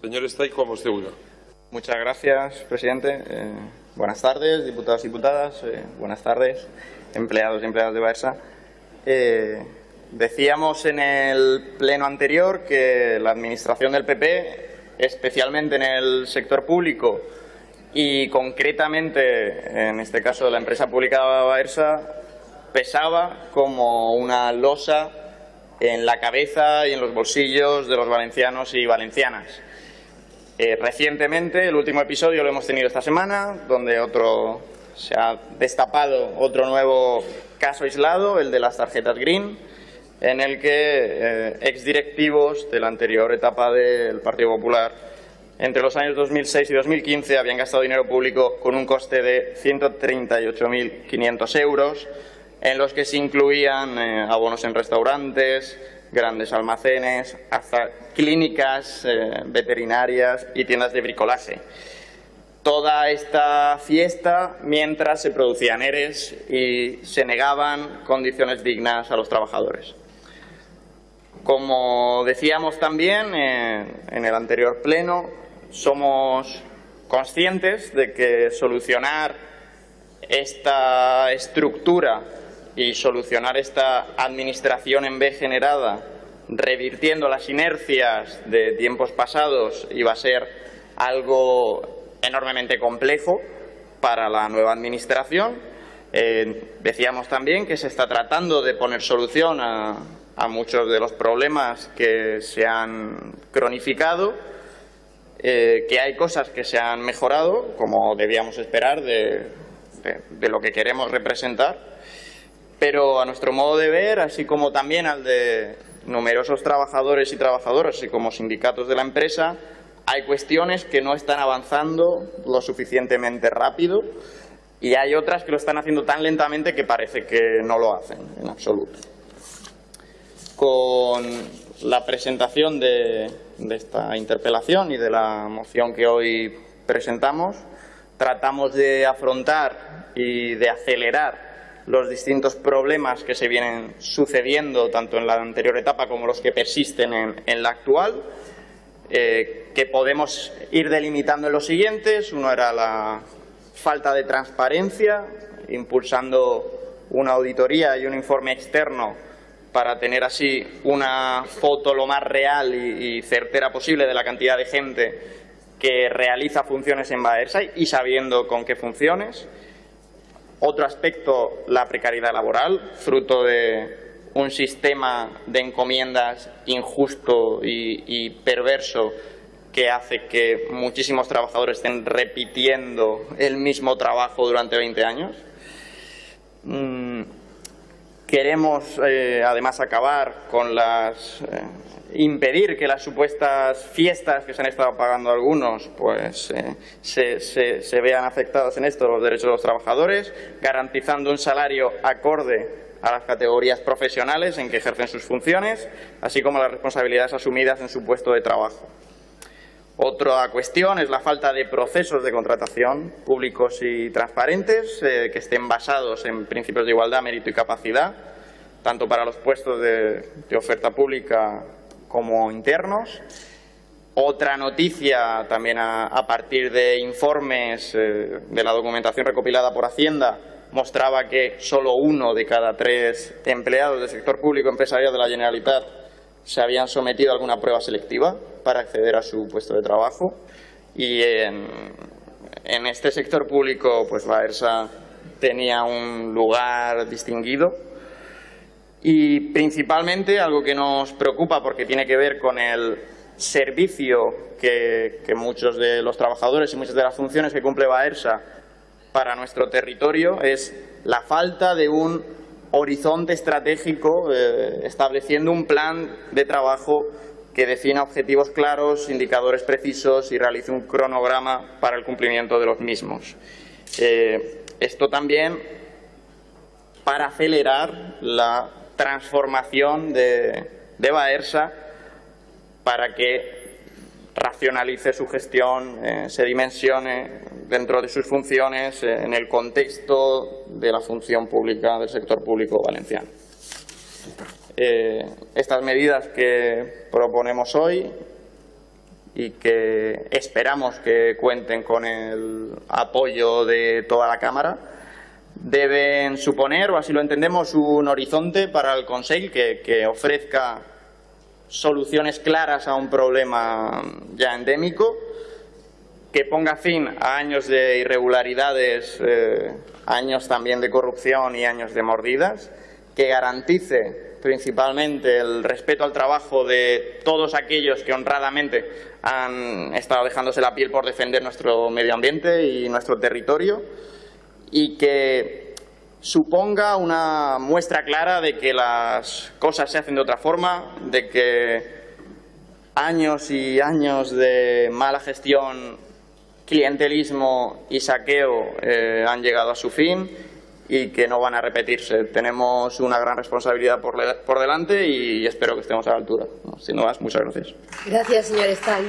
Señor Estay, como usted Muchas gracias, presidente. Eh, buenas tardes, diputados y diputadas. Eh, buenas tardes, empleados y empleadas de Baersa. Eh, decíamos en el pleno anterior que la administración del PP, especialmente en el sector público y concretamente, en este caso de la empresa pública Baersa, pesaba como una losa en la cabeza y en los bolsillos de los valencianos y valencianas. Eh, recientemente, el último episodio lo hemos tenido esta semana, donde otro se ha destapado otro nuevo caso aislado, el de las tarjetas Green, en el que eh, exdirectivos de la anterior etapa del Partido Popular entre los años 2006 y 2015 habían gastado dinero público con un coste de 138.500 euros, en los que se incluían eh, abonos en restaurantes, grandes almacenes, hasta clínicas eh, veterinarias y tiendas de bricolaje. Toda esta fiesta mientras se producían ERES y se negaban condiciones dignas a los trabajadores. Como decíamos también en el anterior pleno, somos conscientes de que solucionar esta estructura y solucionar esta administración en B generada, revirtiendo las inercias de tiempos pasados, iba a ser algo enormemente complejo para la nueva administración. Eh, decíamos también que se está tratando de poner solución a, muchos de los problemas que se han cronificado, eh, que hay cosas que se han mejorado, como debíamos esperar de lo que queremos representar, pero a nuestro modo de ver, así como también al de numerosos trabajadores y trabajadoras, así como sindicatos de la empresa, hay cuestiones que no están avanzando lo suficientemente rápido y hay otras que lo están haciendo tan lentamente que parece que no lo hacen en absoluto. Con la presentación de, de esta interpelación y de la moción que hoy presentamos, tratamos de afrontar y de acelerar los distintos problemas que se vienen sucediendo tanto en la anterior etapa como los que persisten en, la actual, eh, que podemos ir delimitando en los siguientes. Uno era la falta de transparencia, impulsando una auditoría y un informe externo para tener así una foto lo más real y, certera posible de la cantidad de gente que realiza funciones en Baersa y sabiendo con qué funciones. Otro aspecto, la precariedad laboral, fruto de un sistema de encomiendas injusto y, perverso que hace que muchísimos trabajadores estén repitiendo el mismo trabajo durante 20 años. Mm, queremos, eh, además, acabar con las eh, impedir que las supuestas fiestas que se han estado pagando algunos pues eh, se, vean afectados en esto los derechos de los trabajadores, garantizando un salario acorde a las categorías profesionales en que ejercen sus funciones, así como las responsabilidades asumidas en su puesto de trabajo. Otra cuestión es la falta de procesos de contratación públicos y transparentes eh, que estén basados en principios de igualdad, mérito y capacidad, tanto para los puestos de oferta pública como internos. Otra noticia, también a, partir de informes eh, de la documentación recopilada por Hacienda, mostraba que solo uno de cada tres empleados del sector público empresarial de la Generalitat se habían sometido a alguna prueba selectiva para acceder a su puesto de trabajo. Y en, este sector público, pues la ERSA tenía un lugar distinguido y principalmente algo que nos preocupa porque tiene que ver con el servicio que, muchos de los trabajadores y muchas de las funciones que cumple Baersa para nuestro territorio es la falta de un horizonte estratégico eh, estableciendo un plan de trabajo que defina objetivos claros, indicadores precisos y realice un cronograma para el cumplimiento de los mismos. Eh, esto también para acelerar la transformación de, de Baersa para que racionalice su gestión, eh, se dimensione dentro de sus funciones eh, en el contexto de la función pública del sector público valenciano. Eh, estas medidas que proponemos hoy y que esperamos que cuenten con el apoyo de toda la Cámara, deben suponer, o así lo entendemos, un horizonte para el Consejo que, que ofrezca soluciones claras a un problema ya endémico, que ponga fin a años de irregularidades, eh, años también de corrupción y años de mordidas, que garantice principalmente el respeto al trabajo de todos aquellos que honradamente han estado dejándose la piel por defender nuestro medio ambiente y nuestro territorio y que suponga una muestra clara de que las cosas se hacen de otra forma, de que años y años de mala gestión, clientelismo y saqueo eh, han llegado a su fin y que no van a repetirse. Tenemos una gran responsabilidad por, delante y espero que estemos a la altura. sin más, muchas gracias. Gracias, señor Stan.